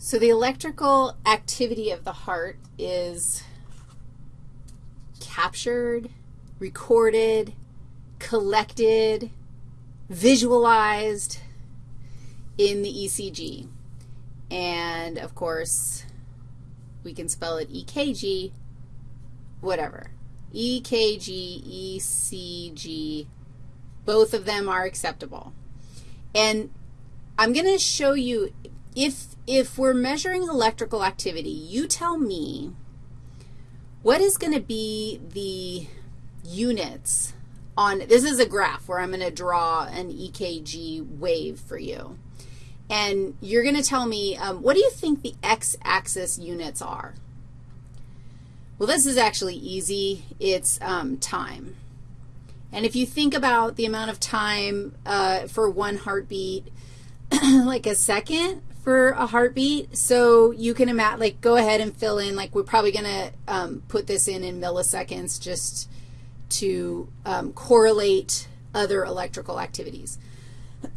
So the electrical activity of the heart is captured, recorded, collected, visualized in the ECG. And, of course, we can spell it EKG, whatever. EKG, ECG, both of them are acceptable. And I'm going to show you, if, if we're measuring electrical activity, you tell me what is going to be the units on, this is a graph where I'm going to draw an EKG wave for you. And you're going to tell me, um, what do you think the x-axis units are? Well, this is actually easy. It's um, time. And if you think about the amount of time uh, for one heartbeat, like a second for a heartbeat, so you can imagine, like, go ahead and fill in, like, we're probably going to um, put this in in milliseconds just to um, correlate other electrical activities.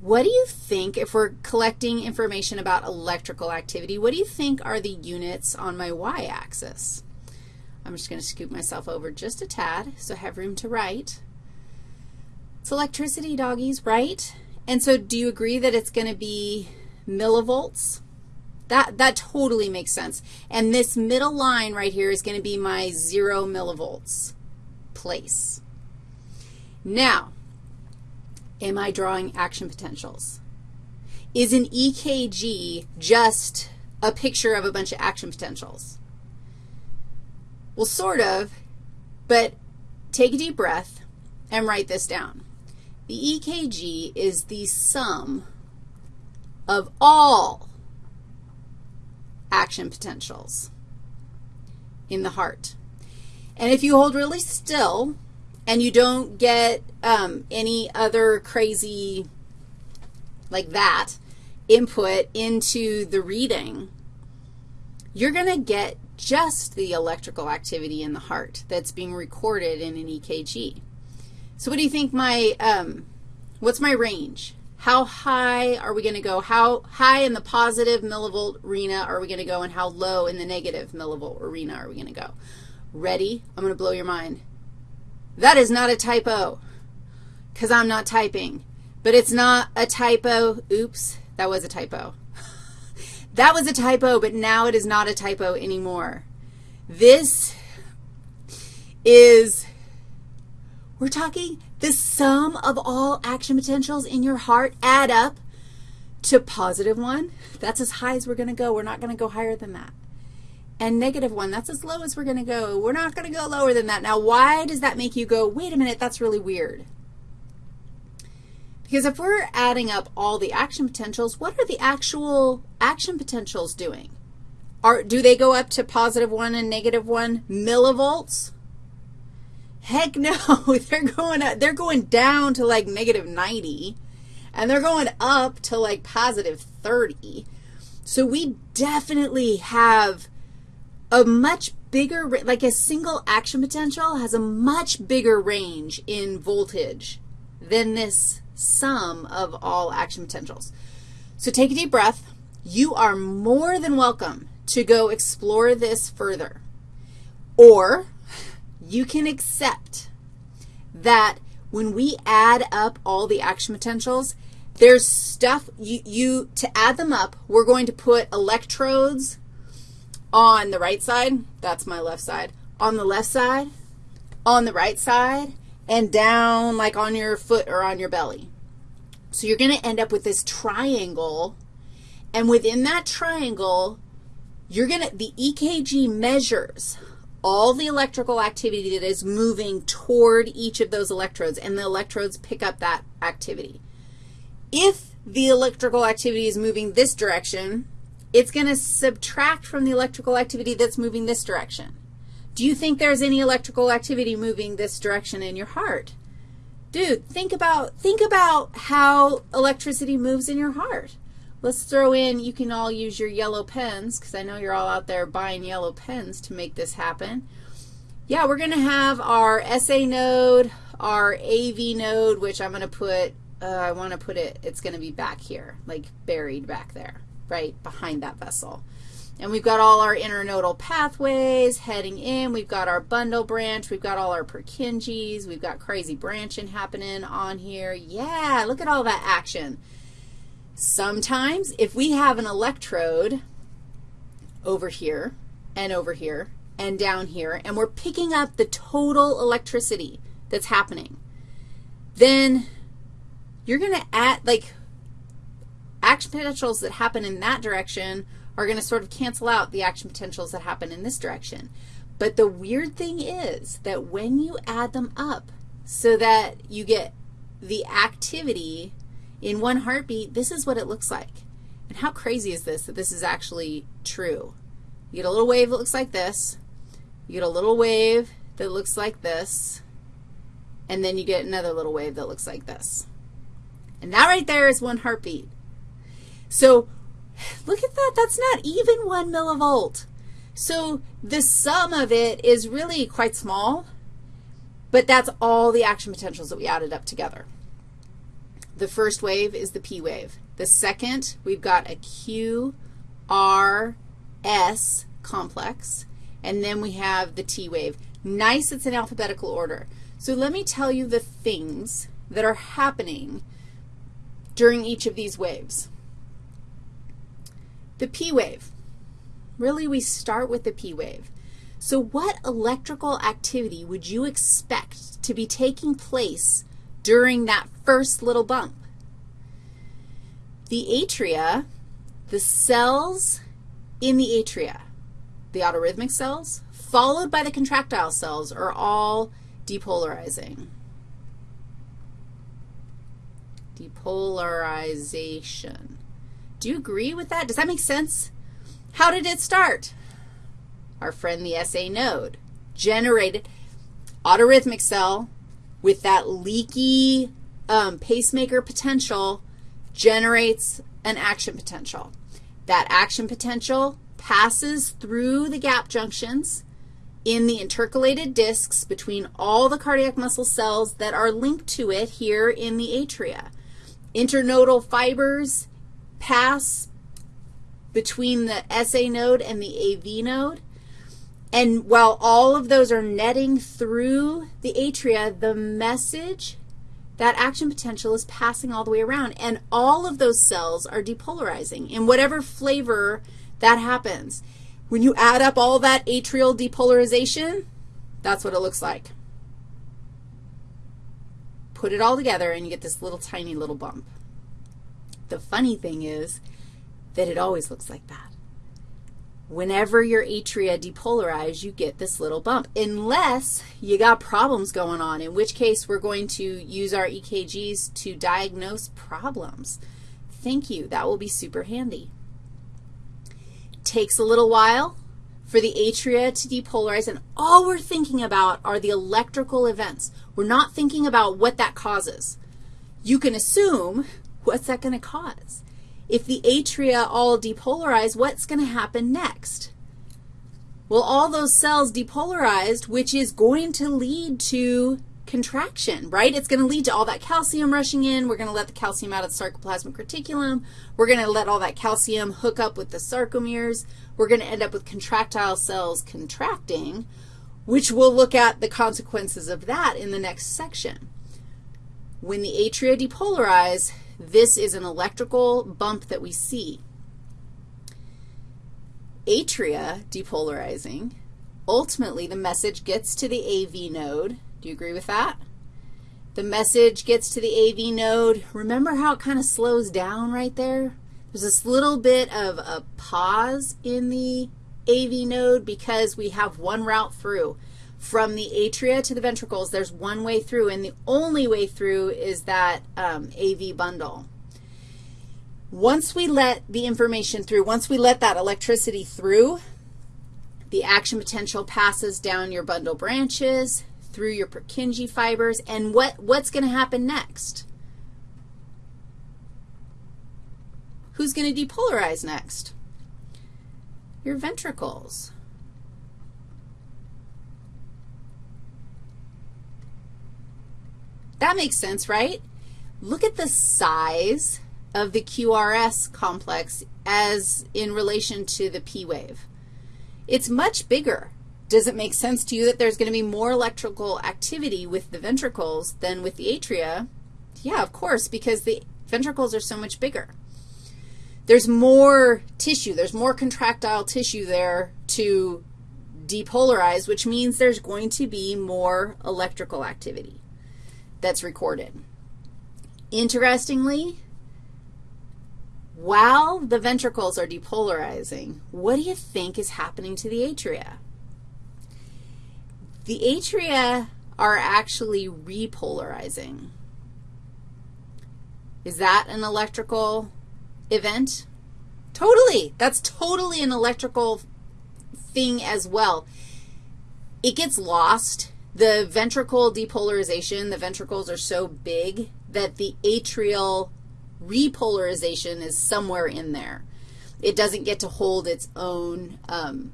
what do you think, if we're collecting information about electrical activity, what do you think are the units on my y-axis? I'm just going to scoop myself over just a tad so I have room to write. It's electricity, doggies, right? And so do you agree that it's going to be millivolts? That, that totally makes sense. And this middle line right here is going to be my 0 millivolts place. Now, am I drawing action potentials? Is an EKG just a picture of a bunch of action potentials? Well, sort of, but take a deep breath and write this down. The EKG is the sum of all action potentials in the heart. And if you hold really still and you don't get um, any other crazy like that input into the reading, you're going to get just the electrical activity in the heart that's being recorded in an EKG. So what do you think my, um, what's my range? How high are we going to go? How high in the positive millivolt arena are we going to go, and how low in the negative millivolt arena are we going to go? Ready? I'm going to blow your mind. That is not a typo because I'm not typing. But it's not a typo. Oops, that was a typo. That was a typo, but now it is not a typo anymore. This is, we're talking the sum of all action potentials in your heart add up to positive 1. That's as high as we're going to go. We're not going to go higher than that. And negative 1, that's as low as we're going to go. We're not going to go lower than that. Now, why does that make you go, wait a minute, that's really weird? Because if we're adding up all the action potentials, what are the actual action potentials doing? Are, do they go up to positive 1 and negative 1 millivolts? Heck no. they're going up, they're going down to like negative 90, and they're going up to like positive 30. So we definitely have a much bigger, like a single action potential has a much bigger range in voltage than this sum of all action potentials. So take a deep breath. You are more than welcome to go explore this further. Or you can accept that when we add up all the action potentials, there's stuff, you, you, to add them up, we're going to put electrodes on the right side, that's my left side, on the left side, on the right side, and down like on your foot or on your belly. So you're going to end up with this triangle, and within that triangle, you're going to, the EKG measures all the electrical activity that is moving toward each of those electrodes, and the electrodes pick up that activity. If the electrical activity is moving this direction, it's going to subtract from the electrical activity that's moving this direction. Do you think there's any electrical activity moving this direction in your heart? Dude, think about, think about how electricity moves in your heart. Let's throw in, you can all use your yellow pens because I know you're all out there buying yellow pens to make this happen. Yeah, we're going to have our SA node, our AV node, which I'm going to put, uh, I want to put it, it's going to be back here, like buried back there. right behind that vessel. And we've got all our internodal pathways heading in. We've got our bundle branch. We've got all our Purkinje's. We've got crazy branching happening on here. Yeah, look at all that action. Sometimes if we have an electrode over here and over here and down here, and we're picking up the total electricity that's happening, then you're going to add, like, action potentials that happen in that direction are going to sort of cancel out the action potentials that happen in this direction. But the weird thing is that when you add them up so that you get the activity in one heartbeat, this is what it looks like. And how crazy is this that this is actually true? You get a little wave that looks like this. You get a little wave that looks like this. And then you get another little wave that looks like this. And that right there is one heartbeat. So look at that. That's not even 1 millivolt. So the sum of it is really quite small, but that's all the action potentials that we added up together. The first wave is the P wave. The second, we've got a Q, R, S complex, and then we have the T wave. Nice, it's in alphabetical order. So let me tell you the things that are happening during each of these waves. The P wave. Really, we start with the P wave. So what electrical activity would you expect to be taking place during that first little bump? The atria, the cells in the atria, the autorhythmic cells, followed by the contractile cells, are all depolarizing. Depolarization. Do you agree with that? Does that make sense? How did it start? Our friend the SA node generated autorhythmic cell with that leaky um, pacemaker potential generates an action potential. That action potential passes through the gap junctions in the intercalated discs between all the cardiac muscle cells that are linked to it here in the atria. Internodal fibers pass between the SA node and the AV node. And while all of those are netting through the atria, the message, that action potential is passing all the way around. And all of those cells are depolarizing in whatever flavor that happens. When you add up all that atrial depolarization, that's what it looks like. Put it all together and you get this little tiny little bump. The funny thing is that it always looks like that. Whenever your atria depolarize, you get this little bump, unless you got problems going on, in which case we're going to use our EKGs to diagnose problems. Thank you. That will be super handy. Takes a little while for the atria to depolarize, and all we're thinking about are the electrical events. We're not thinking about what that causes. You can assume what's that going to cause? If the atria all depolarize, what's going to happen next? Well, all those cells depolarized, which is going to lead to contraction, right? It's going to lead to all that calcium rushing in. We're going to let the calcium out of the sarcoplasmic reticulum. We're going to let all that calcium hook up with the sarcomeres. We're going to end up with contractile cells contracting, which we'll look at the consequences of that in the next section. When the atria depolarize, this is an electrical bump that we see. Atria depolarizing, ultimately the message gets to the AV node. Do you agree with that? The message gets to the AV node. Remember how it kind of slows down right there? There's this little bit of a pause in the AV node because we have one route through. From the atria to the ventricles, there's one way through, and the only way through is that um, AV bundle. Once we let the information through, once we let that electricity through, the action potential passes down your bundle branches, through your Purkinje fibers, and what, what's going to happen next? Who's going to depolarize next? Your ventricles. That makes sense, right? Look at the size of the QRS complex as in relation to the P wave. It's much bigger. Does it make sense to you that there's going to be more electrical activity with the ventricles than with the atria? Yeah, of course, because the ventricles are so much bigger. There's more tissue. There's more contractile tissue there to depolarize, which means there's going to be more electrical activity that's recorded. Interestingly, while the ventricles are depolarizing, what do you think is happening to the atria? The atria are actually repolarizing. Is that an electrical event? Totally. That's totally an electrical thing as well. It gets lost. The ventricle depolarization, the ventricles are so big that the atrial repolarization is somewhere in there. It doesn't get to hold its own um,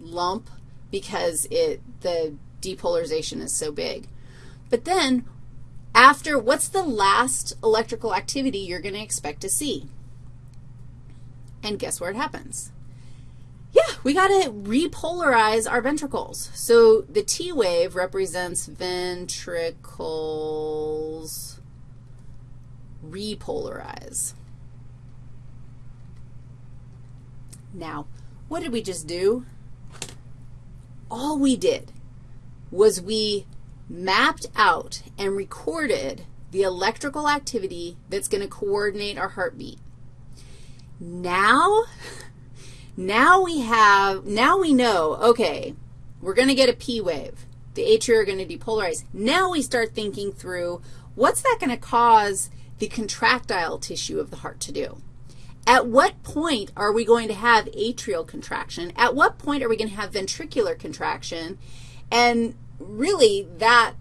lump because it the depolarization is so big. But then after, what's the last electrical activity you're going to expect to see? And guess where it happens? We got to repolarize our ventricles. So the T wave represents ventricles repolarize. Now, what did we just do? All we did was we mapped out and recorded the electrical activity that's going to coordinate our heartbeat. Now, now we have, now we know, okay, we're going to get a P wave. The atria are going to depolarize. Now we start thinking through what's that going to cause the contractile tissue of the heart to do? At what point are we going to have atrial contraction? At what point are we going to have ventricular contraction? And really, that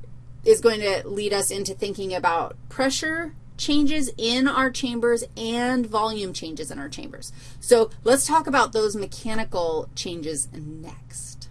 is going to lead us into thinking about pressure changes in our chambers and volume changes in our chambers. So let's talk about those mechanical changes next.